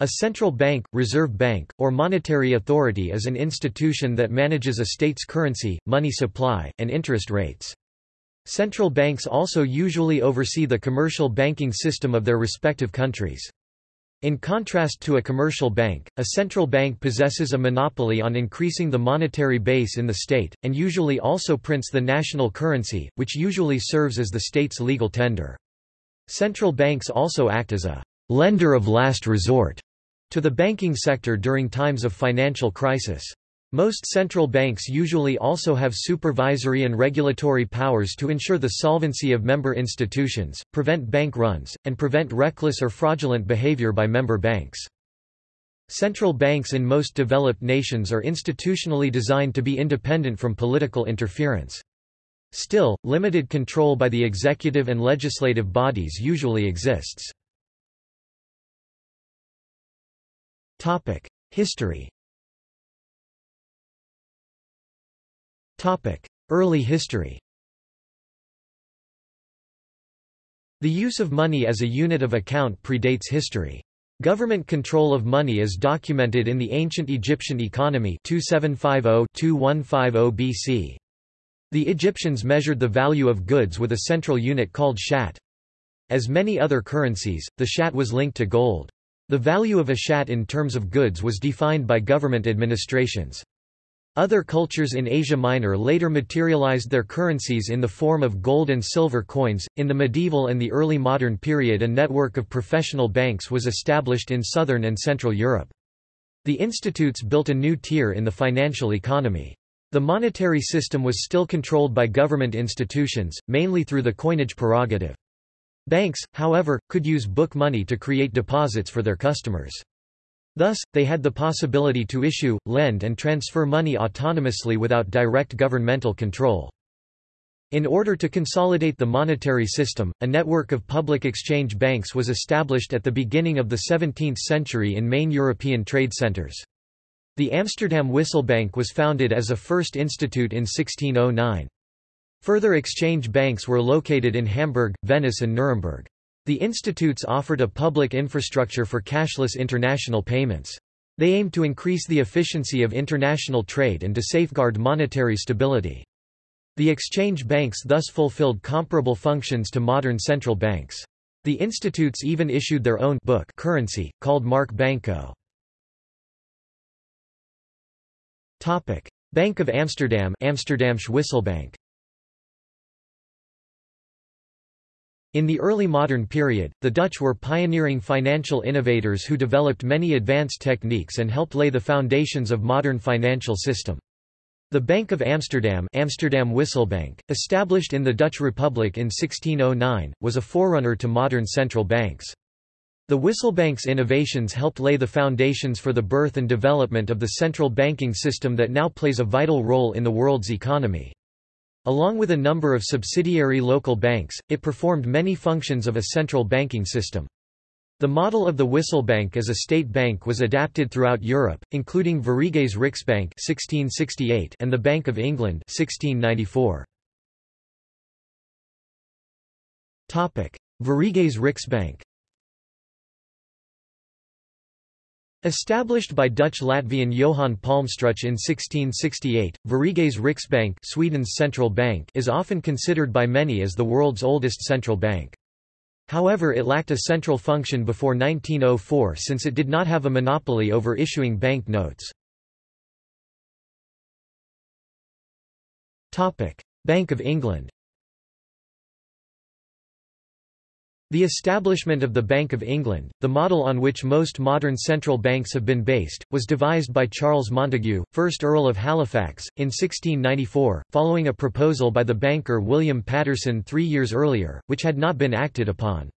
A central bank, reserve bank, or monetary authority is an institution that manages a state's currency, money supply, and interest rates. Central banks also usually oversee the commercial banking system of their respective countries. In contrast to a commercial bank, a central bank possesses a monopoly on increasing the monetary base in the state, and usually also prints the national currency, which usually serves as the state's legal tender. Central banks also act as a lender of last resort to the banking sector during times of financial crisis. Most central banks usually also have supervisory and regulatory powers to ensure the solvency of member institutions, prevent bank runs, and prevent reckless or fraudulent behavior by member banks. Central banks in most developed nations are institutionally designed to be independent from political interference. Still, limited control by the executive and legislative bodies usually exists. History Early history The use of money as a unit of account predates history. Government control of money is documented in the ancient Egyptian economy 2750-2150 BC. The Egyptians measured the value of goods with a central unit called shat. As many other currencies, the shat was linked to gold. The value of a shat in terms of goods was defined by government administrations. Other cultures in Asia Minor later materialized their currencies in the form of gold and silver coins. In the medieval and the early modern period, a network of professional banks was established in southern and central Europe. The institutes built a new tier in the financial economy. The monetary system was still controlled by government institutions, mainly through the coinage prerogative. Banks, however, could use book money to create deposits for their customers. Thus, they had the possibility to issue, lend and transfer money autonomously without direct governmental control. In order to consolidate the monetary system, a network of public exchange banks was established at the beginning of the 17th century in main European trade centers. The Amsterdam Wisselbank was founded as a first institute in 1609. Further exchange banks were located in Hamburg, Venice and Nuremberg. The institutes offered a public infrastructure for cashless international payments. They aimed to increase the efficiency of international trade and to safeguard monetary stability. The exchange banks thus fulfilled comparable functions to modern central banks. The institutes even issued their own book currency, called Mark Banco. Bank of Amsterdam Amsterdamsche Wisselbank In the early modern period, the Dutch were pioneering financial innovators who developed many advanced techniques and helped lay the foundations of modern financial system. The Bank of Amsterdam Amsterdam Wisselbank, established in the Dutch Republic in 1609, was a forerunner to modern central banks. The Wisselbank's innovations helped lay the foundations for the birth and development of the central banking system that now plays a vital role in the world's economy. Along with a number of subsidiary local banks, it performed many functions of a central banking system. The model of the Wisselbank as a state bank was adapted throughout Europe, including Sveriges Riksbank (1668) and the Bank of England (1694). Topic: Sveriges Riksbank. Established by Dutch-Latvian Johan Palmstruch in 1668, Sveriges Riksbank Sweden's central bank is often considered by many as the world's oldest central bank. However it lacked a central function before 1904 since it did not have a monopoly over issuing bank notes. Bank of England The establishment of the Bank of England, the model on which most modern central banks have been based, was devised by Charles Montagu, 1st Earl of Halifax, in 1694, following a proposal by the banker William Paterson three years earlier, which had not been acted upon.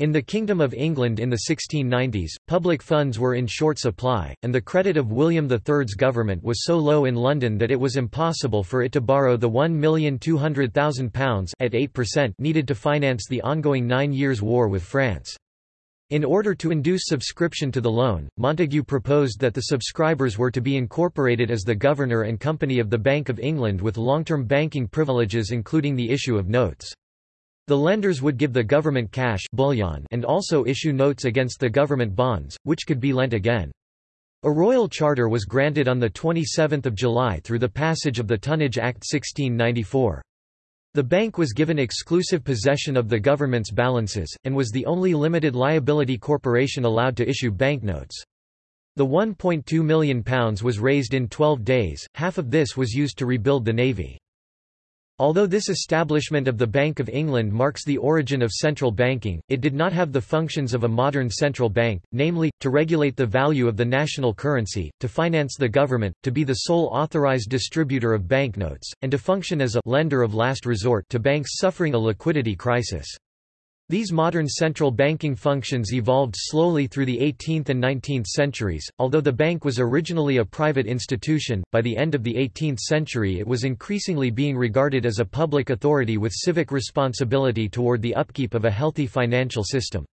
In the Kingdom of England in the 1690s, public funds were in short supply, and the credit of William III's government was so low in London that it was impossible for it to borrow the £1,200,000 at 8% needed to finance the ongoing Nine Years' War with France. In order to induce subscription to the loan, Montagu proposed that the subscribers were to be incorporated as the governor and company of the Bank of England with long-term banking privileges including the issue of notes. The lenders would give the government cash bullion and also issue notes against the government bonds, which could be lent again. A royal charter was granted on 27 July through the passage of the Tonnage Act 1694. The bank was given exclusive possession of the government's balances, and was the only limited liability corporation allowed to issue banknotes. The £1.2 million was raised in 12 days, half of this was used to rebuild the navy. Although this establishment of the Bank of England marks the origin of central banking, it did not have the functions of a modern central bank, namely, to regulate the value of the national currency, to finance the government, to be the sole authorized distributor of banknotes, and to function as a lender of last resort to banks suffering a liquidity crisis. These modern central banking functions evolved slowly through the 18th and 19th centuries. Although the bank was originally a private institution, by the end of the 18th century it was increasingly being regarded as a public authority with civic responsibility toward the upkeep of a healthy financial system.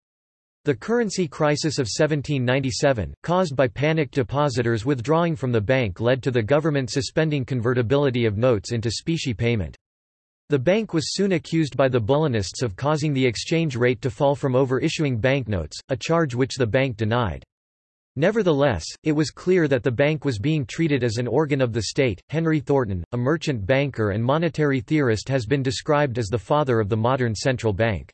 The currency crisis of 1797, caused by panicked depositors withdrawing from the bank led to the government suspending convertibility of notes into specie payment. The bank was soon accused by the Bullionists of causing the exchange rate to fall from over-issuing banknotes, a charge which the bank denied. Nevertheless, it was clear that the bank was being treated as an organ of the state. Henry Thornton, a merchant banker and monetary theorist, has been described as the father of the modern central bank.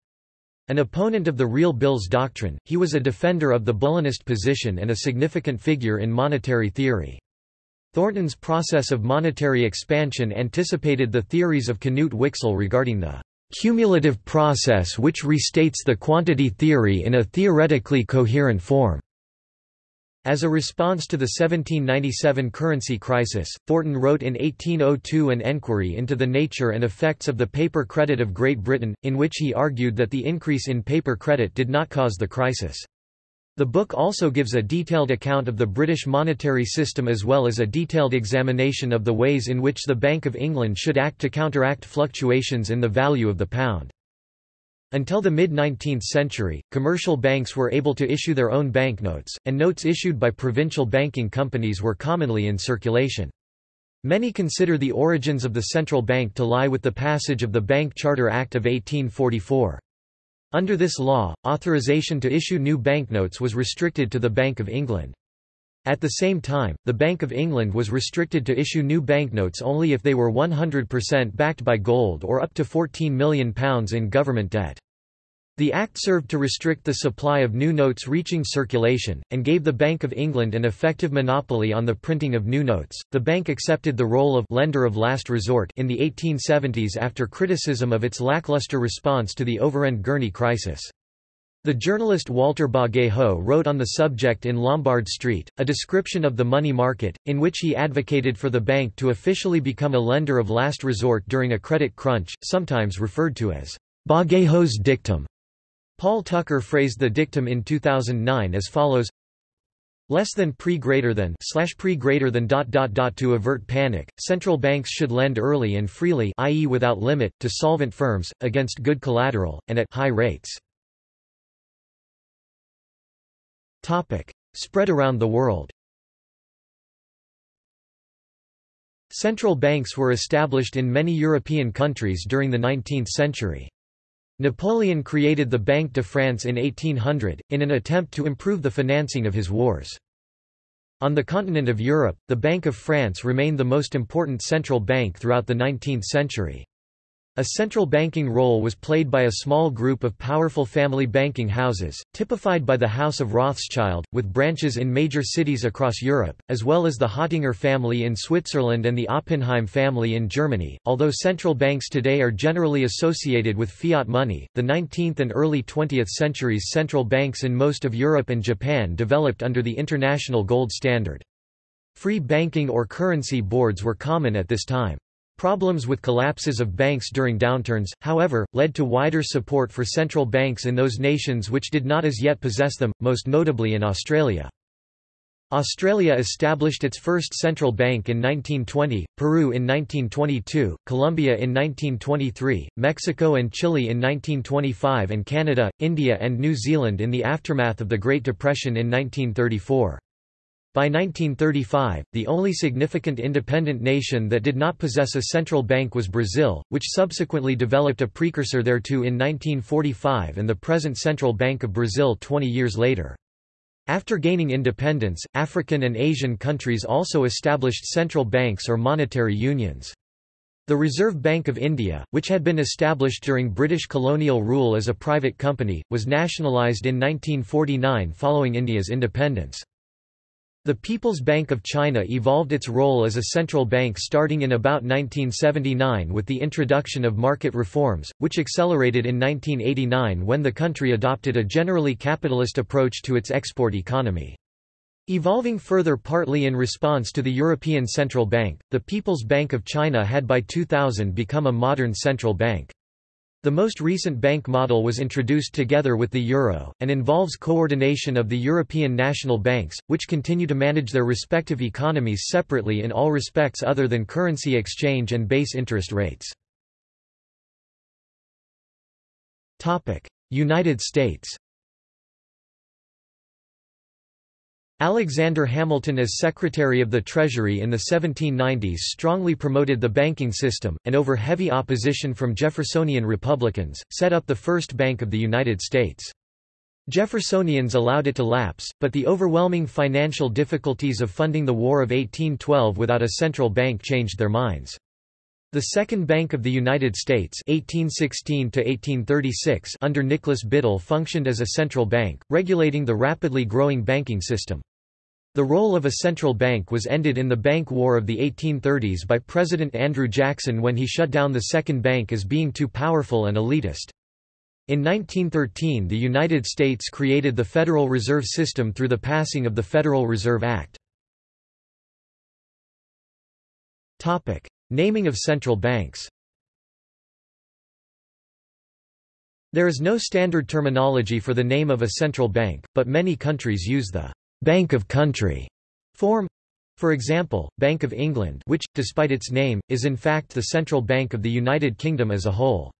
An opponent of the real bills doctrine, he was a defender of the Bullionist position and a significant figure in monetary theory. Thornton's process of monetary expansion anticipated the theories of Knut Wicksell regarding the cumulative process which restates the quantity theory in a theoretically coherent form. As a response to the 1797 currency crisis, Thornton wrote in 1802 an enquiry into the nature and effects of the paper credit of Great Britain, in which he argued that the increase in paper credit did not cause the crisis. The book also gives a detailed account of the British monetary system as well as a detailed examination of the ways in which the Bank of England should act to counteract fluctuations in the value of the pound. Until the mid-19th century, commercial banks were able to issue their own banknotes, and notes issued by provincial banking companies were commonly in circulation. Many consider the origins of the central bank to lie with the passage of the Bank Charter Act of 1844. Under this law, authorization to issue new banknotes was restricted to the Bank of England. At the same time, the Bank of England was restricted to issue new banknotes only if they were 100% backed by gold or up to £14 million in government debt. The Act served to restrict the supply of new notes reaching circulation, and gave the Bank of England an effective monopoly on the printing of new notes. The bank accepted the role of lender of last resort in the 1870s after criticism of its lackluster response to the Overend Gurney crisis. The journalist Walter Bagehot wrote on the subject in Lombard Street, a description of the money market, in which he advocated for the bank to officially become a lender of last resort during a credit crunch, sometimes referred to as Bagehot's dictum. Paul Tucker phrased the dictum in 2009 as follows less than pre greater than slash pre greater than dot dot dot to avert panic central banks should lend early and freely i.e. without limit to solvent firms against good collateral and at high rates. Topic. Spread around the world. Central banks were established in many european countries during the 19th century Napoleon created the Banque de France in 1800, in an attempt to improve the financing of his wars. On the continent of Europe, the Bank of France remained the most important central bank throughout the 19th century. A central banking role was played by a small group of powerful family banking houses, typified by the House of Rothschild, with branches in major cities across Europe, as well as the Hottinger family in Switzerland and the Oppenheim family in Germany. Although central banks today are generally associated with fiat money, the 19th and early 20th centuries central banks in most of Europe and Japan developed under the international gold standard. Free banking or currency boards were common at this time. Problems with collapses of banks during downturns, however, led to wider support for central banks in those nations which did not as yet possess them, most notably in Australia. Australia established its first central bank in 1920, Peru in 1922, Colombia in 1923, Mexico and Chile in 1925 and Canada, India and New Zealand in the aftermath of the Great Depression in 1934. By 1935, the only significant independent nation that did not possess a central bank was Brazil, which subsequently developed a precursor thereto in 1945 and the present Central Bank of Brazil 20 years later. After gaining independence, African and Asian countries also established central banks or monetary unions. The Reserve Bank of India, which had been established during British colonial rule as a private company, was nationalised in 1949 following India's independence. The People's Bank of China evolved its role as a central bank starting in about 1979 with the introduction of market reforms, which accelerated in 1989 when the country adopted a generally capitalist approach to its export economy. Evolving further partly in response to the European Central Bank, the People's Bank of China had by 2000 become a modern central bank. The most recent bank model was introduced together with the euro, and involves coordination of the European national banks, which continue to manage their respective economies separately in all respects other than currency exchange and base interest rates. United States Alexander Hamilton as Secretary of the Treasury in the 1790s strongly promoted the banking system, and over heavy opposition from Jeffersonian Republicans, set up the first Bank of the United States. Jeffersonians allowed it to lapse, but the overwhelming financial difficulties of funding the War of 1812 without a central bank changed their minds. The Second Bank of the United States 1816 under Nicholas Biddle functioned as a central bank, regulating the rapidly growing banking system. The role of a central bank was ended in the Bank War of the 1830s by President Andrew Jackson when he shut down the Second Bank as being too powerful and elitist. In 1913 the United States created the Federal Reserve System through the passing of the Federal Reserve Act. Naming of central banks There is no standard terminology for the name of a central bank, but many countries use the Bank of Country form. For example, Bank of England which, despite its name, is in fact the central bank of the United Kingdom as a whole.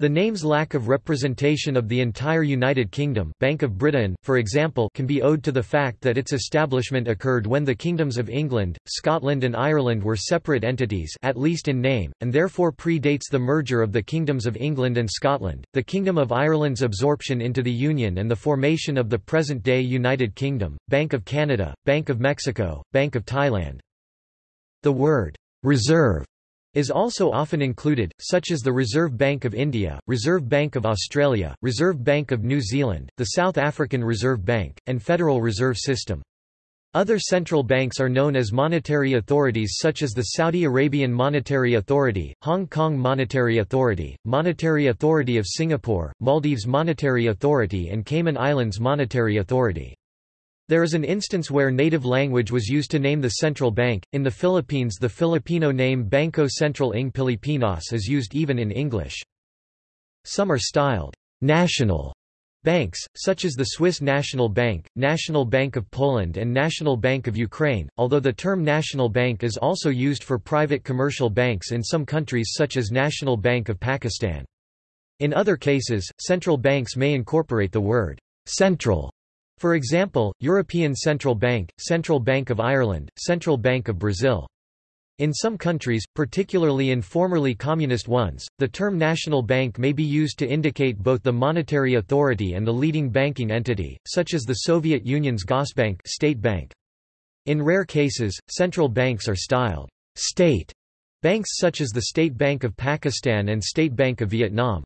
The name's lack of representation of the entire United Kingdom Bank of Britain, for example can be owed to the fact that its establishment occurred when the kingdoms of England, Scotland and Ireland were separate entities at least in name, and therefore predates the merger of the kingdoms of England and Scotland, the Kingdom of Ireland's absorption into the Union and the formation of the present-day United Kingdom, Bank of Canada, Bank of Mexico, Bank of Thailand. The word «reserve» is also often included, such as the Reserve Bank of India, Reserve Bank of Australia, Reserve Bank of New Zealand, the South African Reserve Bank, and Federal Reserve System. Other central banks are known as monetary authorities such as the Saudi Arabian Monetary Authority, Hong Kong Monetary Authority, Monetary Authority of Singapore, Maldives Monetary Authority and Cayman Islands Monetary Authority. There is an instance where native language was used to name the central bank. In the Philippines, the Filipino name Bangko Sentral ng Pilipinas is used even in English. Some are styled national banks, such as the Swiss National Bank, National Bank of Poland, and National Bank of Ukraine, although the term national bank is also used for private commercial banks in some countries, such as National Bank of Pakistan. In other cases, central banks may incorporate the word central for example, European Central Bank, Central Bank of Ireland, Central Bank of Brazil. In some countries, particularly in formerly communist ones, the term national bank may be used to indicate both the monetary authority and the leading banking entity, such as the Soviet Union's Gosbank state bank. In rare cases, central banks are styled state banks such as the State Bank of Pakistan and State Bank of Vietnam.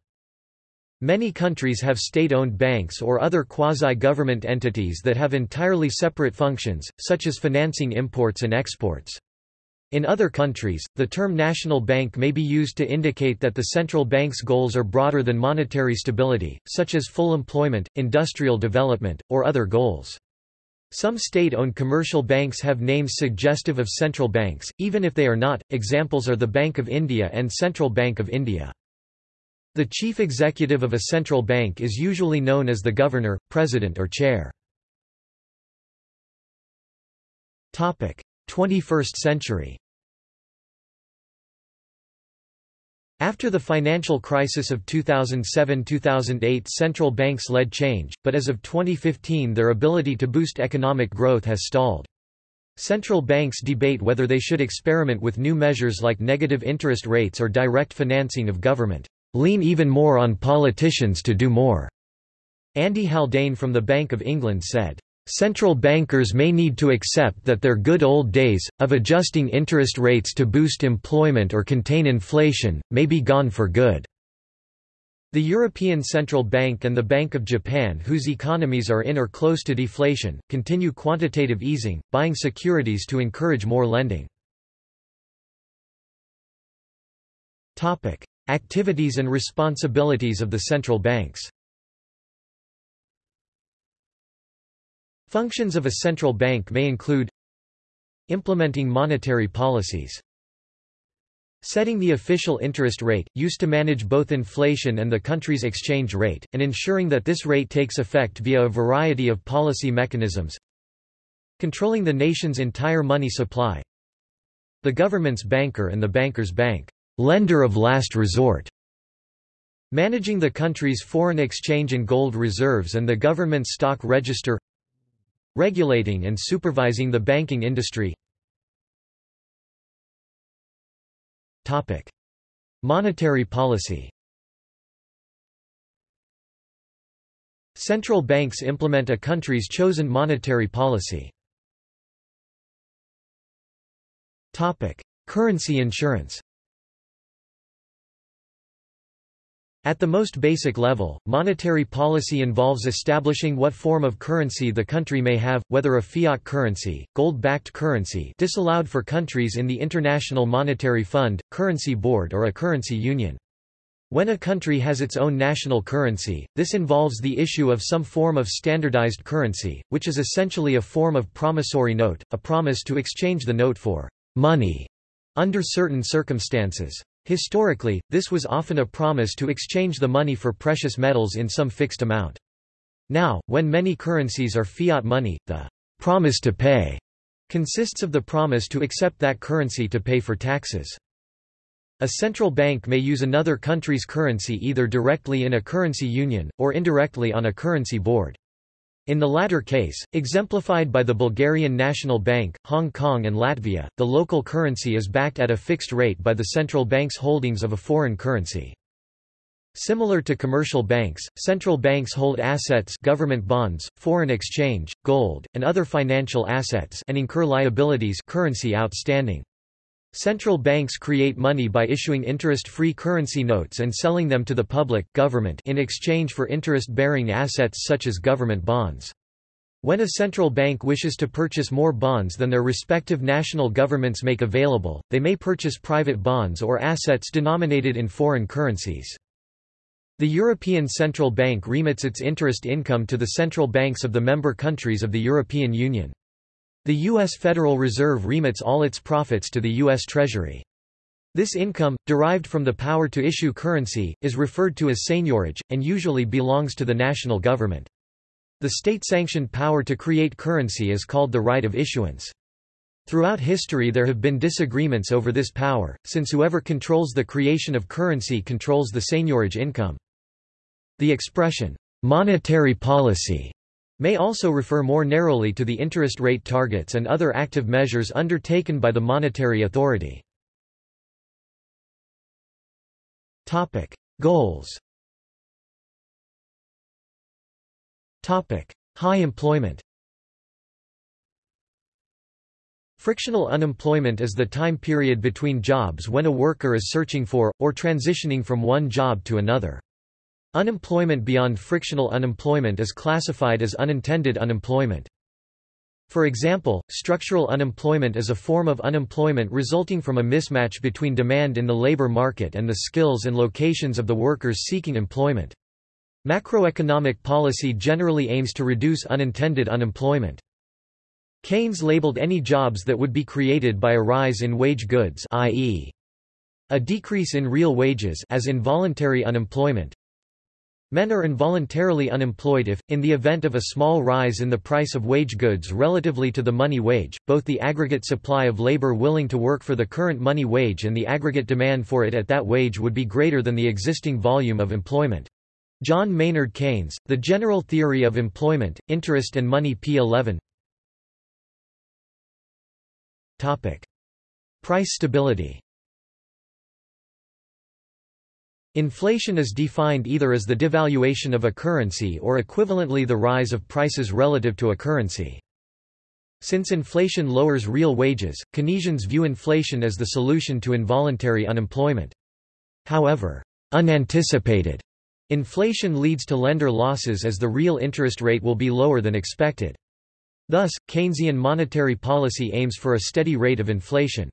Many countries have state-owned banks or other quasi-government entities that have entirely separate functions, such as financing imports and exports. In other countries, the term national bank may be used to indicate that the central bank's goals are broader than monetary stability, such as full employment, industrial development, or other goals. Some state-owned commercial banks have names suggestive of central banks, even if they are not. Examples are the Bank of India and Central Bank of India. The chief executive of a central bank is usually known as the governor, president or chair. 21st century After the financial crisis of 2007–2008 central banks led change, but as of 2015 their ability to boost economic growth has stalled. Central banks debate whether they should experiment with new measures like negative interest rates or direct financing of government. Lean even more on politicians to do more. Andy Haldane from the Bank of England said, Central bankers may need to accept that their good old days, of adjusting interest rates to boost employment or contain inflation, may be gone for good. The European Central Bank and the Bank of Japan whose economies are in or close to deflation, continue quantitative easing, buying securities to encourage more lending. Activities and responsibilities of the central banks Functions of a central bank may include Implementing monetary policies Setting the official interest rate, used to manage both inflation and the country's exchange rate, and ensuring that this rate takes effect via a variety of policy mechanisms. Controlling the nation's entire money supply. The government's banker and the banker's bank, lender of last resort. Managing the country's foreign exchange and gold reserves and the government's stock register. Regulating and supervising the banking industry. Topic: Monetary policy. Central banks implement a country's chosen monetary policy. Topic: Currency issuance. At the most basic level, monetary policy involves establishing what form of currency the country may have, whether a fiat currency, gold-backed currency disallowed for countries in the International Monetary Fund, Currency Board or a currency union. When a country has its own national currency, this involves the issue of some form of standardized currency, which is essentially a form of promissory note, a promise to exchange the note for money under certain circumstances. Historically, this was often a promise to exchange the money for precious metals in some fixed amount. Now, when many currencies are fiat money, the promise to pay consists of the promise to accept that currency to pay for taxes. A central bank may use another country's currency either directly in a currency union, or indirectly on a currency board. In the latter case, exemplified by the Bulgarian National Bank, Hong Kong and Latvia, the local currency is backed at a fixed rate by the central bank's holdings of a foreign currency. Similar to commercial banks, central banks hold assets government bonds, foreign exchange, gold, and other financial assets and incur liabilities currency outstanding. Central banks create money by issuing interest-free currency notes and selling them to the public government in exchange for interest-bearing assets such as government bonds. When a central bank wishes to purchase more bonds than their respective national governments make available, they may purchase private bonds or assets denominated in foreign currencies. The European Central Bank remits its interest income to the central banks of the member countries of the European Union. The U.S. Federal Reserve remits all its profits to the U.S. Treasury. This income, derived from the power to issue currency, is referred to as seigniorage, and usually belongs to the national government. The state-sanctioned power to create currency is called the right of issuance. Throughout history there have been disagreements over this power, since whoever controls the creation of currency controls the seigniorage income. The expression, monetary policy may also refer more narrowly to the interest rate targets and other active measures undertaken by the monetary authority. Topic: Goals Topic: High employment Frictional unemployment is the time period between jobs when a worker is searching for, or transitioning from one job to another. Unemployment beyond frictional unemployment is classified as unintended unemployment. For example, structural unemployment is a form of unemployment resulting from a mismatch between demand in the labor market and the skills and locations of the workers seeking employment. Macroeconomic policy generally aims to reduce unintended unemployment. Keynes labeled any jobs that would be created by a rise in wage goods i.e. a decrease in real wages as involuntary unemployment, Men are involuntarily unemployed if, in the event of a small rise in the price of wage goods relatively to the money wage, both the aggregate supply of labor willing to work for the current money wage and the aggregate demand for it at that wage would be greater than the existing volume of employment. John Maynard Keynes, The General Theory of Employment, Interest and Money p. 11 Price stability Inflation is defined either as the devaluation of a currency or equivalently the rise of prices relative to a currency. Since inflation lowers real wages, Keynesians view inflation as the solution to involuntary unemployment. However, unanticipated inflation leads to lender losses as the real interest rate will be lower than expected. Thus, Keynesian monetary policy aims for a steady rate of inflation.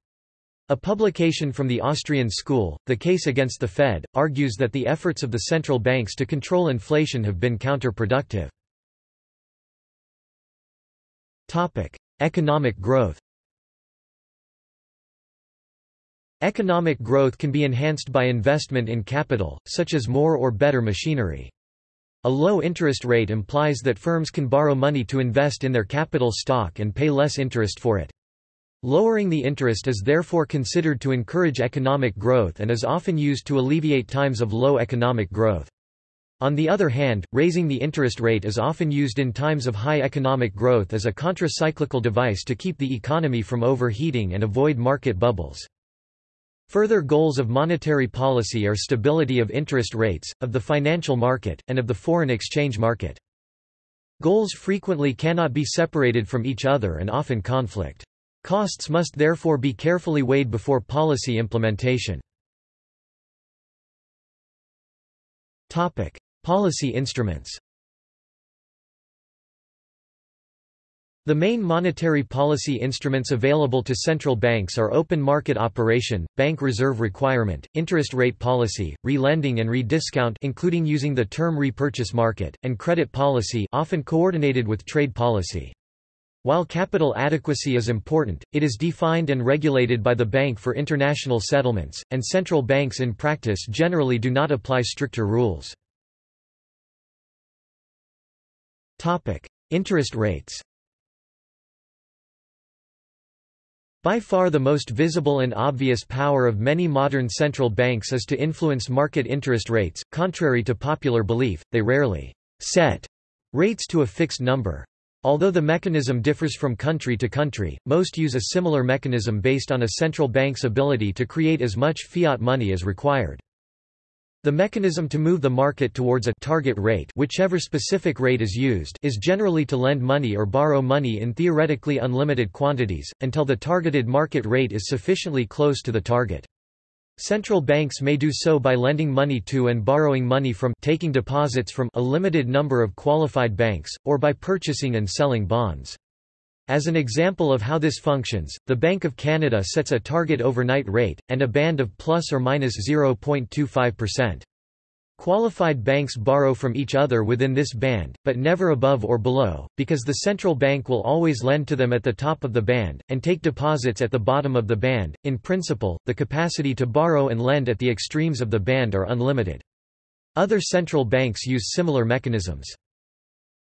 A publication from the Austrian school, The Case Against the Fed, argues that the efforts of the central banks to control inflation have been counterproductive. Economic growth Economic growth can be enhanced by investment in capital, such as more or better machinery. A low interest rate implies that firms can borrow money to invest in their capital stock and pay less interest for it. Lowering the interest is therefore considered to encourage economic growth and is often used to alleviate times of low economic growth. On the other hand, raising the interest rate is often used in times of high economic growth as a contracyclical device to keep the economy from overheating and avoid market bubbles. Further goals of monetary policy are stability of interest rates, of the financial market, and of the foreign exchange market. Goals frequently cannot be separated from each other and often conflict. Costs must therefore be carefully weighed before policy implementation. Topic: Policy instruments The main monetary policy instruments available to central banks are open market operation, bank reserve requirement, interest rate policy, re-lending and re-discount including using the term repurchase market, and credit policy often coordinated with trade policy. While capital adequacy is important, it is defined and regulated by the Bank for International Settlements, and central banks in practice generally do not apply stricter rules. Interest rates By far the most visible and obvious power of many modern central banks is to influence market interest rates. Contrary to popular belief, they rarely set rates to a fixed number. Although the mechanism differs from country to country, most use a similar mechanism based on a central bank's ability to create as much fiat money as required. The mechanism to move the market towards a target rate whichever specific rate is used is generally to lend money or borrow money in theoretically unlimited quantities, until the targeted market rate is sufficiently close to the target. Central banks may do so by lending money to and borrowing money from taking deposits from a limited number of qualified banks, or by purchasing and selling bonds. As an example of how this functions, the Bank of Canada sets a target overnight rate, and a band of plus or minus 0.25%. Qualified banks borrow from each other within this band, but never above or below, because the central bank will always lend to them at the top of the band, and take deposits at the bottom of the band. In principle, the capacity to borrow and lend at the extremes of the band are unlimited. Other central banks use similar mechanisms.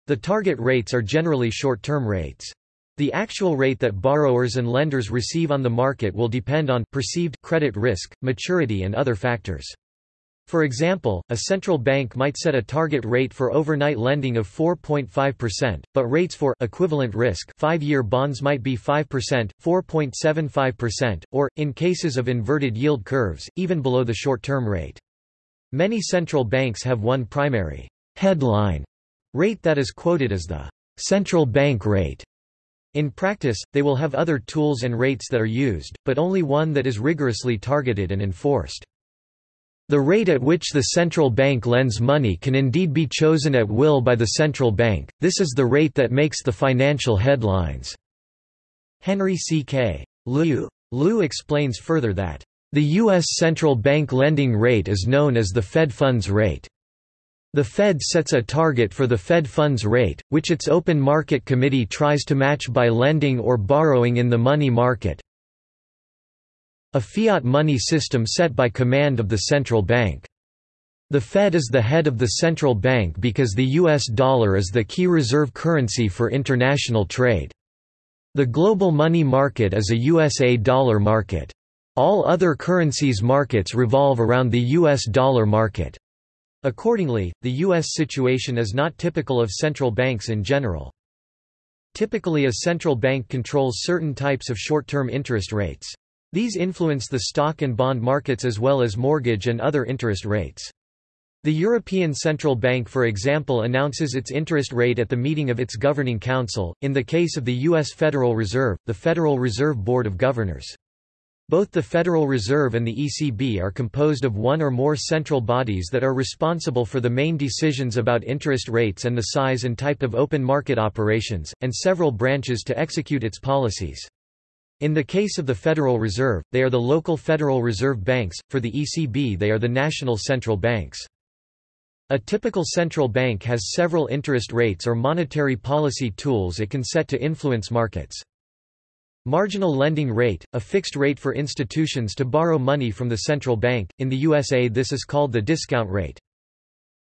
The target rates are generally short-term rates. The actual rate that borrowers and lenders receive on the market will depend on perceived credit risk, maturity and other factors. For example, a central bank might set a target rate for overnight lending of 4.5%, but rates for equivalent risk 5-year bonds might be 5%, 4.75%, or in cases of inverted yield curves, even below the short-term rate. Many central banks have one primary headline rate that is quoted as the central bank rate. In practice, they will have other tools and rates that are used, but only one that is rigorously targeted and enforced. The rate at which the central bank lends money can indeed be chosen at will by the central bank, this is the rate that makes the financial headlines." Henry C. K. Liu. Liu explains further that, "...the U.S. central bank lending rate is known as the Fed funds rate. The Fed sets a target for the Fed funds rate, which its open market committee tries to match by lending or borrowing in the money market, a fiat money system set by command of the central bank. The Fed is the head of the central bank because the US dollar is the key reserve currency for international trade. The global money market is a USA dollar market. All other currencies markets revolve around the US dollar market. Accordingly, the U.S. situation is not typical of central banks in general. Typically a central bank controls certain types of short-term interest rates. These influence the stock and bond markets as well as mortgage and other interest rates. The European Central Bank for example announces its interest rate at the meeting of its governing council, in the case of the U.S. Federal Reserve, the Federal Reserve Board of Governors. Both the Federal Reserve and the ECB are composed of one or more central bodies that are responsible for the main decisions about interest rates and the size and type of open market operations, and several branches to execute its policies. In the case of the Federal Reserve, they are the local Federal Reserve banks, for the ECB they are the national central banks. A typical central bank has several interest rates or monetary policy tools it can set to influence markets. Marginal lending rate, a fixed rate for institutions to borrow money from the central bank, in the USA this is called the discount rate.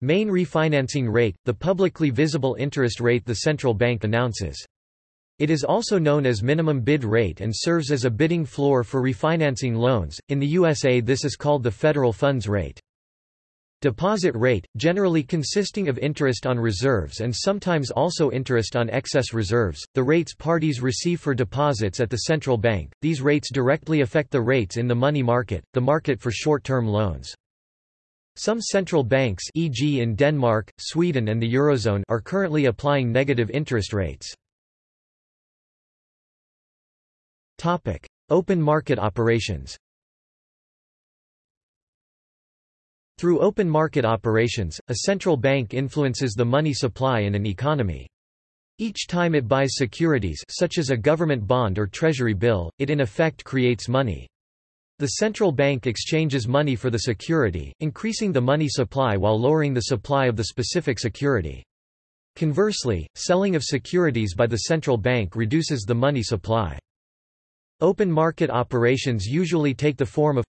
Main refinancing rate, the publicly visible interest rate the central bank announces. It is also known as minimum bid rate and serves as a bidding floor for refinancing loans, in the USA this is called the federal funds rate. Deposit rate, generally consisting of interest on reserves and sometimes also interest on excess reserves, the rates parties receive for deposits at the central bank. These rates directly affect the rates in the money market, the market for short-term loans. Some central banks e.g. in Denmark, Sweden and the Eurozone are currently applying negative interest rates. Open market operations Through open market operations, a central bank influences the money supply in an economy. Each time it buys securities such as a government bond or treasury bill, it in effect creates money. The central bank exchanges money for the security, increasing the money supply while lowering the supply of the specific security. Conversely, selling of securities by the central bank reduces the money supply. Open market operations usually take the form of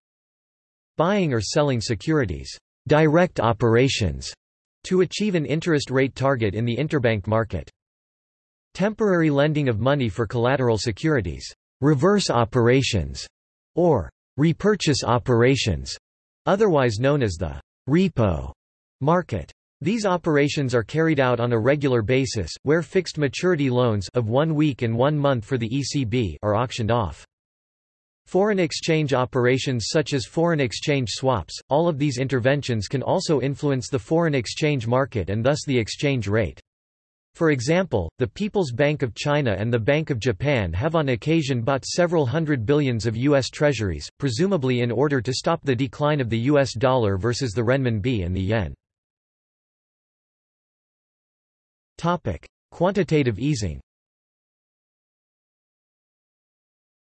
Buying or selling securities direct operations to achieve an interest rate target in the interbank market. Temporary lending of money for collateral securities reverse operations, or repurchase operations, otherwise known as the repo market. These operations are carried out on a regular basis, where fixed maturity loans of one week and one month for the ECB are auctioned off. Foreign exchange operations such as foreign exchange swaps, all of these interventions can also influence the foreign exchange market and thus the exchange rate. For example, the People's Bank of China and the Bank of Japan have on occasion bought several hundred billions of U.S. treasuries, presumably in order to stop the decline of the U.S. dollar versus the renminbi and the yen. Quantitative easing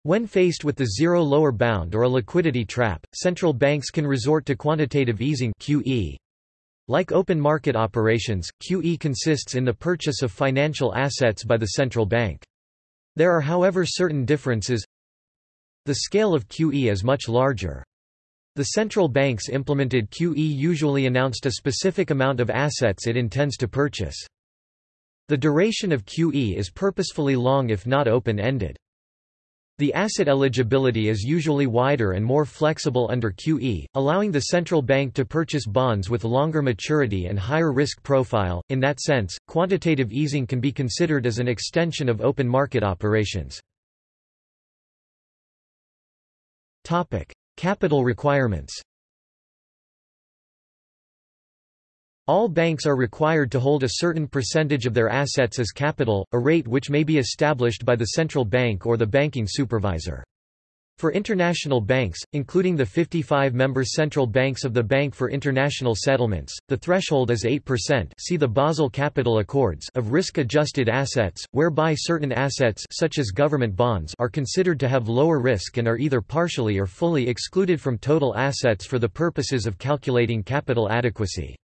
When faced with the zero lower bound or a liquidity trap, central banks can resort to quantitative easing QE. Like open market operations, QE consists in the purchase of financial assets by the central bank. There are however certain differences. The scale of QE is much larger. The central banks implemented QE usually announced a specific amount of assets it intends to purchase. The duration of QE is purposefully long if not open-ended. The asset eligibility is usually wider and more flexible under QE, allowing the central bank to purchase bonds with longer maturity and higher risk profile. In that sense, quantitative easing can be considered as an extension of open market operations. Topic: Capital requirements. All banks are required to hold a certain percentage of their assets as capital, a rate which may be established by the central bank or the banking supervisor. For international banks, including the 55-member central banks of the Bank for International Settlements, the threshold is 8% see the Basel Capital Accords of risk-adjusted assets, whereby certain assets such as government bonds are considered to have lower risk and are either partially or fully excluded from total assets for the purposes of calculating capital adequacy.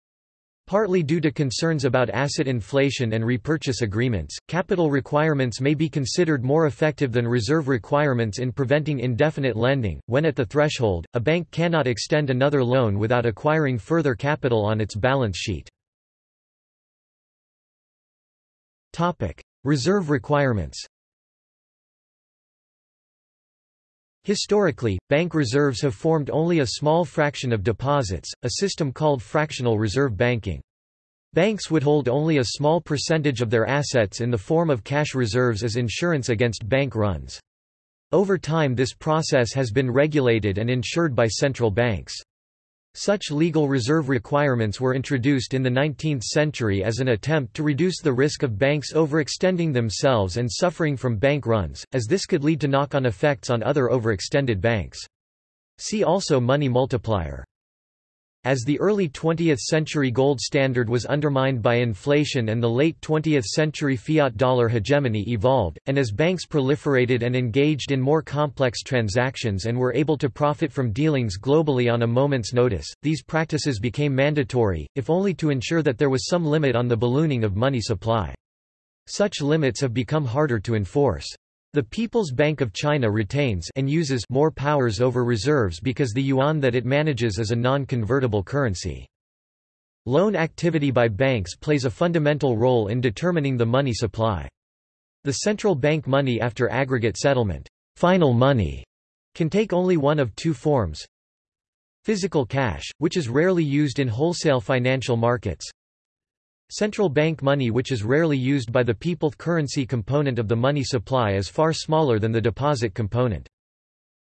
Partly due to concerns about asset inflation and repurchase agreements, capital requirements may be considered more effective than reserve requirements in preventing indefinite lending. When at the threshold, a bank cannot extend another loan without acquiring further capital on its balance sheet. Topic: Reserve requirements. Historically, bank reserves have formed only a small fraction of deposits, a system called fractional reserve banking. Banks would hold only a small percentage of their assets in the form of cash reserves as insurance against bank runs. Over time this process has been regulated and insured by central banks. Such legal reserve requirements were introduced in the 19th century as an attempt to reduce the risk of banks overextending themselves and suffering from bank runs, as this could lead to knock-on effects on other overextended banks. See also money multiplier. As the early 20th century gold standard was undermined by inflation and the late 20th century fiat dollar hegemony evolved, and as banks proliferated and engaged in more complex transactions and were able to profit from dealings globally on a moment's notice, these practices became mandatory, if only to ensure that there was some limit on the ballooning of money supply. Such limits have become harder to enforce. The People's Bank of China retains and uses more powers over reserves because the yuan that it manages is a non-convertible currency. Loan activity by banks plays a fundamental role in determining the money supply. The central bank money after aggregate settlement, final money, can take only one of two forms. Physical cash, which is rarely used in wholesale financial markets, Central bank money which is rarely used by the people currency component of the money supply is far smaller than the deposit component.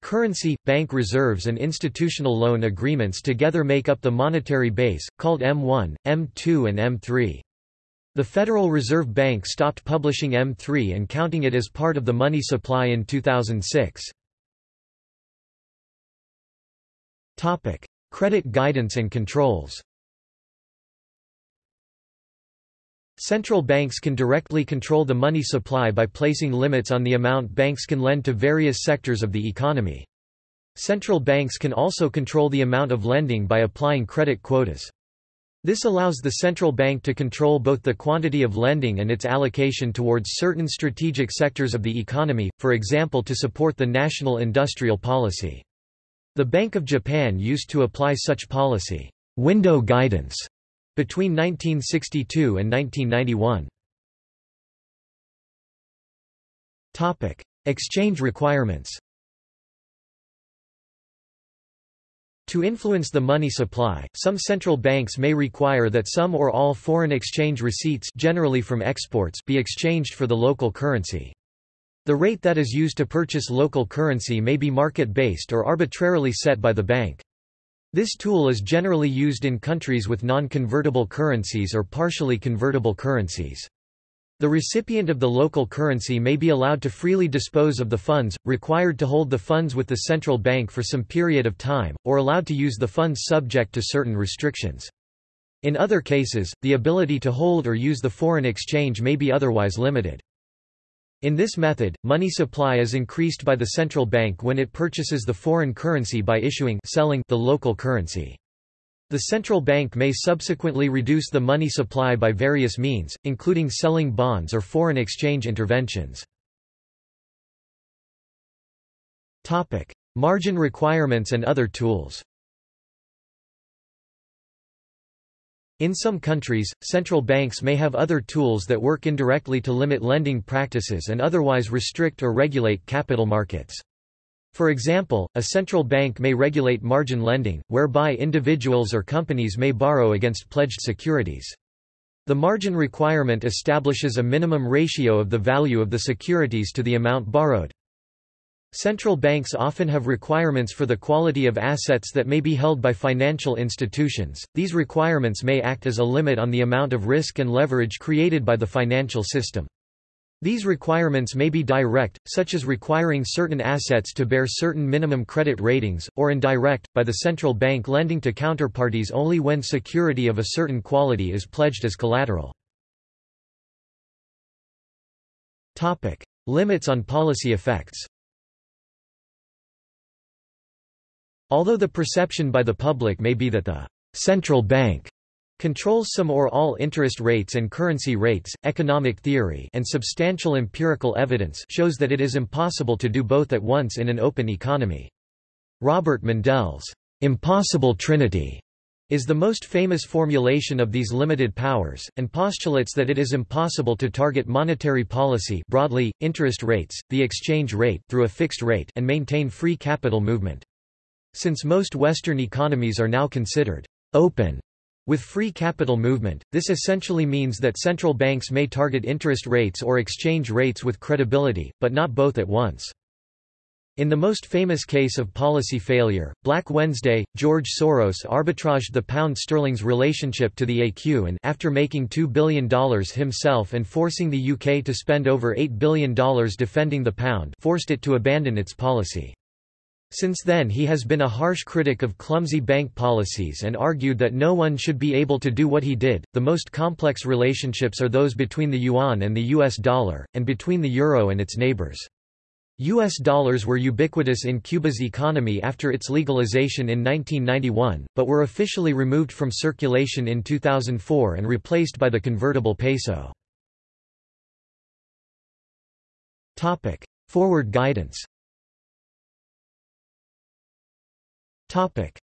Currency, bank reserves and institutional loan agreements together make up the monetary base, called M1, M2 and M3. The Federal Reserve Bank stopped publishing M3 and counting it as part of the money supply in 2006. Credit guidance and controls Central banks can directly control the money supply by placing limits on the amount banks can lend to various sectors of the economy. Central banks can also control the amount of lending by applying credit quotas. This allows the central bank to control both the quantity of lending and its allocation towards certain strategic sectors of the economy, for example to support the national industrial policy. The Bank of Japan used to apply such policy, window guidance, between 1962 and 1991. Topic: Exchange requirements. To influence the money supply, some central banks may require that some or all foreign exchange receipts generally from exports be exchanged for the local currency. The rate that is used to purchase local currency may be market-based or arbitrarily set by the bank. This tool is generally used in countries with non-convertible currencies or partially convertible currencies. The recipient of the local currency may be allowed to freely dispose of the funds, required to hold the funds with the central bank for some period of time, or allowed to use the funds subject to certain restrictions. In other cases, the ability to hold or use the foreign exchange may be otherwise limited. In this method, money supply is increased by the central bank when it purchases the foreign currency by issuing selling the local currency. The central bank may subsequently reduce the money supply by various means, including selling bonds or foreign exchange interventions. Margin requirements and other tools In some countries, central banks may have other tools that work indirectly to limit lending practices and otherwise restrict or regulate capital markets. For example, a central bank may regulate margin lending, whereby individuals or companies may borrow against pledged securities. The margin requirement establishes a minimum ratio of the value of the securities to the amount borrowed. Central banks often have requirements for the quality of assets that may be held by financial institutions. These requirements may act as a limit on the amount of risk and leverage created by the financial system. These requirements may be direct, such as requiring certain assets to bear certain minimum credit ratings, or indirect, by the central bank lending to counterparties only when security of a certain quality is pledged as collateral. Limits on policy effects Although the perception by the public may be that the central bank controls some or all interest rates and currency rates, economic theory and substantial empirical evidence shows that it is impossible to do both at once in an open economy. Robert Mundell's impossible trinity is the most famous formulation of these limited powers, and postulates that it is impossible to target monetary policy broadly, interest rates, the exchange rate through a fixed rate and maintain free capital movement. Since most Western economies are now considered open, With free capital movement, this essentially means that central banks may target interest rates or exchange rates with credibility, but not both at once. In the most famous case of policy failure, Black Wednesday, George Soros arbitraged the pound sterling's relationship to the ECU and after making $2 billion himself and forcing the UK to spend over $8 billion defending the pound forced it to abandon its policy. Since then he has been a harsh critic of clumsy bank policies and argued that no one should be able to do what he did. The most complex relationships are those between the yuan and the US dollar, and between the euro and its neighbors. U.S. dollars were ubiquitous in Cuba's economy after its legalization in 1991, but were officially removed from circulation in 2004 and replaced by the convertible peso. Forward guidance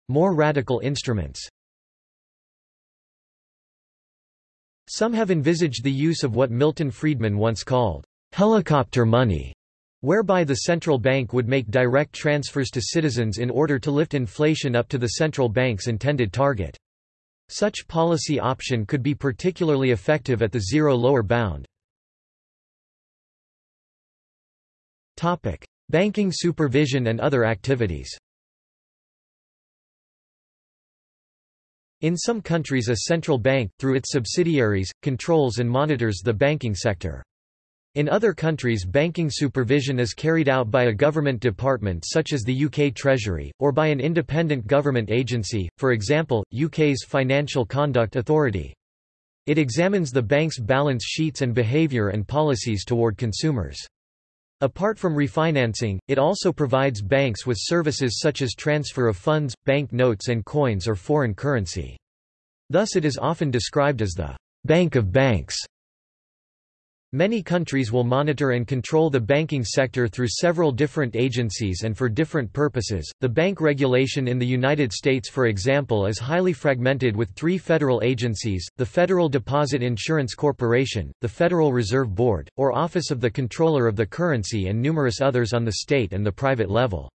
More radical instruments Some have envisaged the use of what Milton Friedman once called helicopter money, whereby the central bank would make direct transfers to citizens in order to lift inflation up to the central bank's intended target. Such policy option could be particularly effective at the zero lower bound. Topic: Banking supervision and other activities In some countries a central bank, through its subsidiaries, controls and monitors the banking sector. In other countries banking supervision is carried out by a government department such as the UK Treasury, or by an independent government agency, for example, UK's Financial Conduct Authority. It examines the bank's balance sheets and behaviour and policies toward consumers. Apart from refinancing, it also provides banks with services such as transfer of funds, bank notes and coins or foreign currency. Thus it is often described as the «bank of banks». Many countries will monitor and control the banking sector through several different agencies and for different purposes. The bank regulation in the United States, for example, is highly fragmented with three federal agencies the Federal Deposit Insurance Corporation, the Federal Reserve Board, or Office of the Comptroller of the Currency, and numerous others on the state and the private level.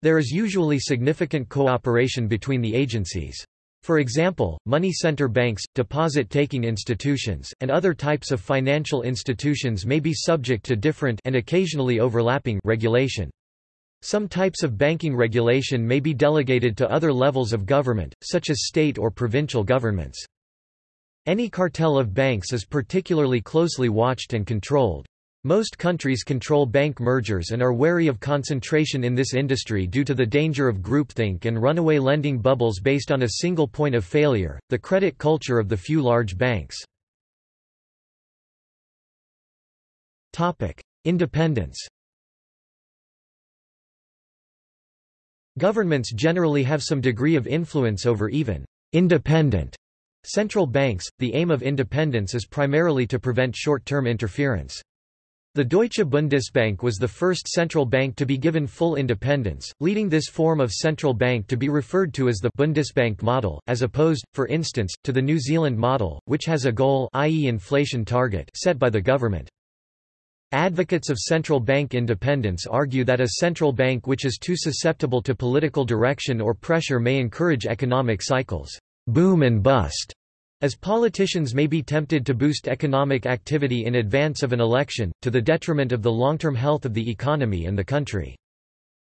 There is usually significant cooperation between the agencies. For example, money center banks, deposit-taking institutions, and other types of financial institutions may be subject to different and occasionally overlapping regulation. Some types of banking regulation may be delegated to other levels of government, such as state or provincial governments. Any cartel of banks is particularly closely watched and controlled. Most countries control bank mergers and are wary of concentration in this industry due to the danger of groupthink and runaway lending bubbles based on a single point of failure, the credit culture of the few large banks. Independence Governments generally have some degree of influence over even independent central banks. The aim of independence is primarily to prevent short-term interference. The Deutsche Bundesbank was the first central bank to be given full independence, leading this form of central bank to be referred to as the Bundesbank model, as opposed, for instance, to the New Zealand model, which has a goal i.e. inflation target set by the government. Advocates of central bank independence argue that a central bank which is too susceptible to political direction or pressure may encourage economic cycles, boom and bust, as politicians may be tempted to boost economic activity in advance of an election, to the detriment of the long-term health of the economy and the country.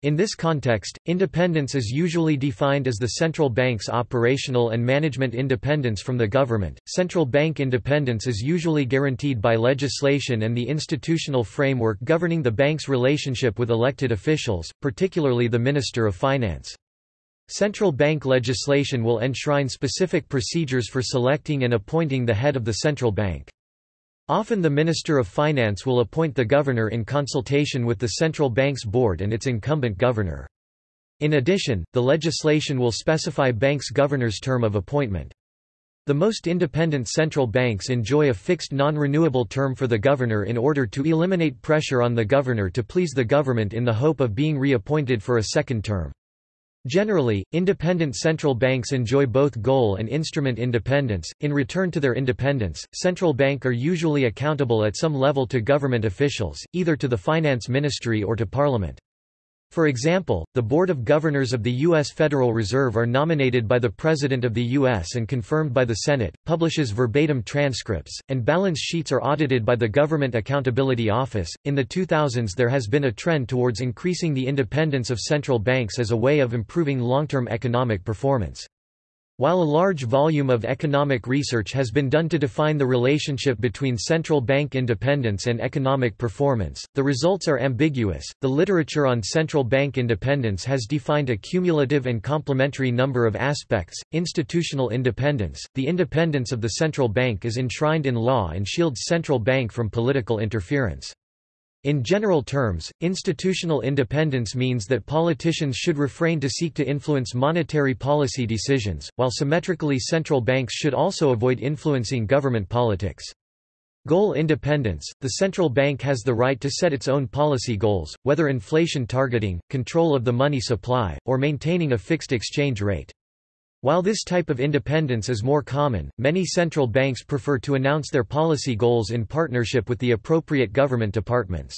In this context, independence is usually defined as the central bank's operational and management independence from the government. Central bank independence is usually guaranteed by legislation and the institutional framework governing the bank's relationship with elected officials, particularly the Minister of Finance. Central bank legislation will enshrine specific procedures for selecting and appointing the head of the central bank. Often the Minister of Finance will appoint the governor in consultation with the central bank's board and its incumbent governor. In addition, the legislation will specify banks' governor's term of appointment. The most independent central banks enjoy a fixed non-renewable term for the governor in order to eliminate pressure on the governor to please the government in the hope of being reappointed for a second term. Generally, independent central banks enjoy both goal and instrument independence. In return to their independence, central bank are usually accountable at some level to government officials, either to the finance ministry or to parliament. For example, the Board of Governors of the U.S. Federal Reserve are nominated by the President of the U.S. and confirmed by the Senate, publishes verbatim transcripts, and balance sheets are audited by the Government Accountability Office. In the 2000s, there has been a trend towards increasing the independence of central banks as a way of improving long term economic performance. While a large volume of economic research has been done to define the relationship between central bank independence and economic performance, the results are ambiguous. The literature on central bank independence has defined a cumulative and complementary number of aspects. Institutional independence The independence of the central bank is enshrined in law and shields central bank from political interference. In general terms, institutional independence means that politicians should refrain to seek to influence monetary policy decisions, while symmetrically central banks should also avoid influencing government politics. Goal independence – The central bank has the right to set its own policy goals, whether inflation targeting, control of the money supply, or maintaining a fixed exchange rate. While this type of independence is more common, many central banks prefer to announce their policy goals in partnership with the appropriate government departments.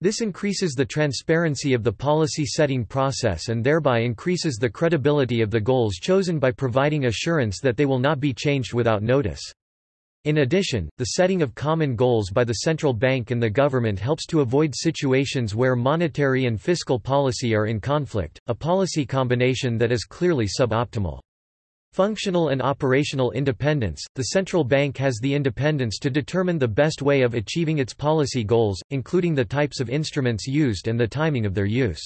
This increases the transparency of the policy-setting process and thereby increases the credibility of the goals chosen by providing assurance that they will not be changed without notice. In addition, the setting of common goals by the central bank and the government helps to avoid situations where monetary and fiscal policy are in conflict, a policy combination that is clearly suboptimal. Functional and operational independence – The central bank has the independence to determine the best way of achieving its policy goals, including the types of instruments used and the timing of their use.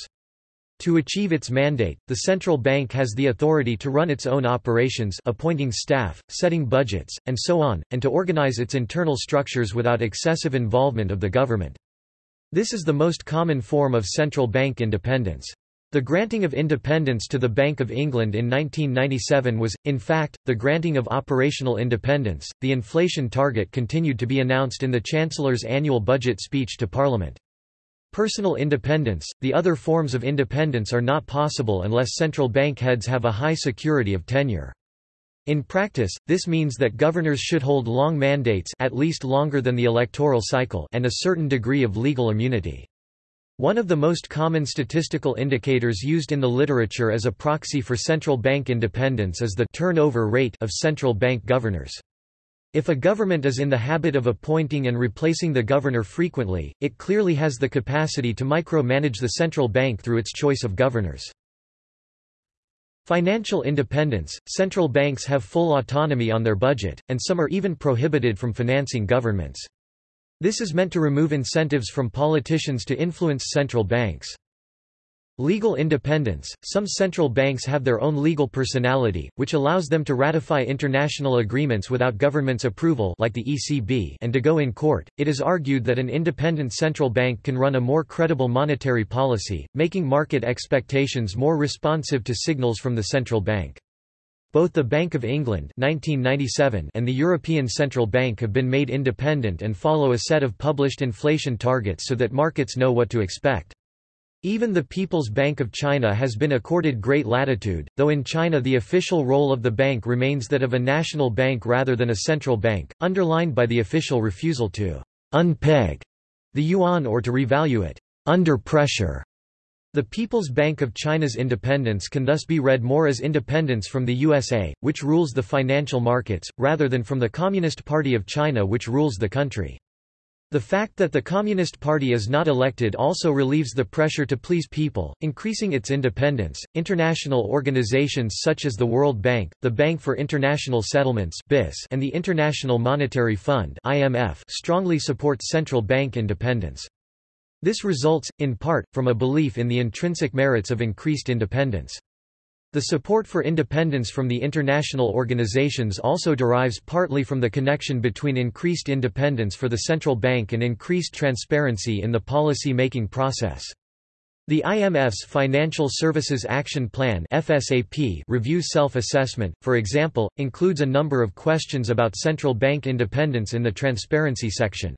To achieve its mandate, the central bank has the authority to run its own operations appointing staff, setting budgets, and so on, and to organize its internal structures without excessive involvement of the government. This is the most common form of central bank independence. The granting of independence to the Bank of England in 1997 was, in fact, the granting of operational independence. The inflation target continued to be announced in the Chancellor's annual budget speech to Parliament. Personal independence The other forms of independence are not possible unless central bank heads have a high security of tenure. In practice, this means that governors should hold long mandates at least longer than the electoral cycle and a certain degree of legal immunity. One of the most common statistical indicators used in the literature as a proxy for central bank independence is the turnover rate of central bank governors. If a government is in the habit of appointing and replacing the governor frequently, it clearly has the capacity to micromanage the central bank through its choice of governors. Financial independence – Central banks have full autonomy on their budget, and some are even prohibited from financing governments. This is meant to remove incentives from politicians to influence central banks. Legal independence – Some central banks have their own legal personality, which allows them to ratify international agreements without government's approval like the ECB and to go in court. It is argued that an independent central bank can run a more credible monetary policy, making market expectations more responsive to signals from the central bank. Both the Bank of England 1997 and the European Central Bank have been made independent and follow a set of published inflation targets so that markets know what to expect. Even the People's Bank of China has been accorded great latitude, though in China the official role of the bank remains that of a national bank rather than a central bank, underlined by the official refusal to unpeg the yuan or to revalue it under pressure. The People's Bank of China's independence can thus be read more as independence from the USA, which rules the financial markets, rather than from the Communist Party of China which rules the country. The fact that the Communist Party is not elected also relieves the pressure to please people, increasing its independence. International organizations such as the World Bank, the Bank for International Settlements (BIS), and the International Monetary Fund (IMF) strongly support central bank independence. This results in part from a belief in the intrinsic merits of increased independence. The support for independence from the international organizations also derives partly from the connection between increased independence for the central bank and increased transparency in the policy-making process. The IMF's Financial Services Action Plan FSAP review self-assessment, for example, includes a number of questions about central bank independence in the transparency section.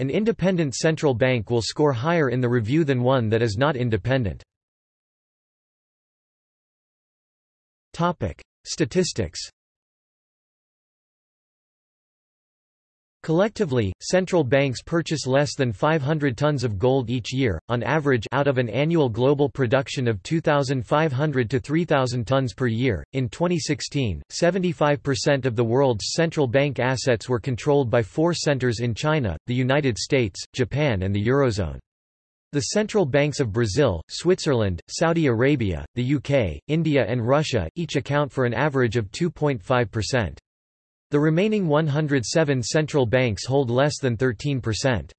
An independent central bank will score higher in the review than one that is not independent. Topic: Statistics. Collectively, central banks purchase less than 500 tons of gold each year, on average out of an annual global production of 2,500 to 3,000 tons per year. In 2016, 75% of the world's central bank assets were controlled by four centers in China, the United States, Japan and the Eurozone. The central banks of Brazil, Switzerland, Saudi Arabia, the UK, India and Russia, each account for an average of 2.5%. The remaining 107 central banks hold less than 13%.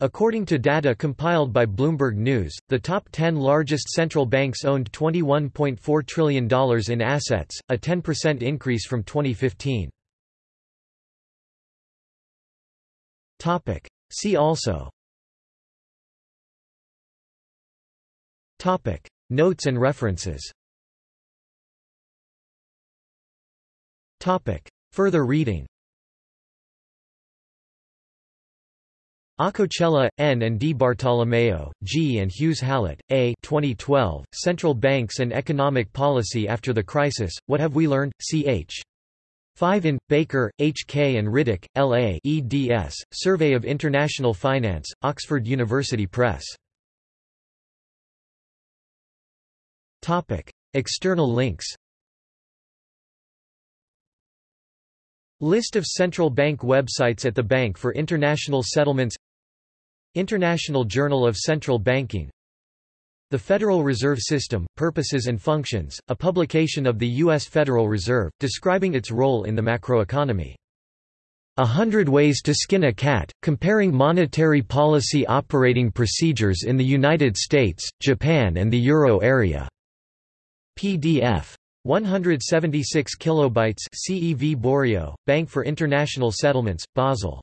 According to data compiled by Bloomberg News, the top 10 largest central banks owned $21.4 trillion in assets, a 10% increase from 2015. See also Notes and references Further reading Acocella, N. and Di Bartolomeo, G. and Hughes Hallett, A. 2012, Central Banks and Economic Policy After the Crisis, What Have We Learned? Ch. 5 in, Baker, H. K. and Riddick, L. A. eds, Survey of International Finance, Oxford University Press. External links List of central bank websites at the Bank for International Settlements International Journal of Central Banking The Federal Reserve System, Purposes and Functions, a publication of the U.S. Federal Reserve, describing its role in the macroeconomy. A Hundred Ways to Skin a Cat, comparing monetary policy operating procedures in the United States, Japan and the Euro area. PDF 176 kilobytes CEV Borio, Bank for International Settlements, Basel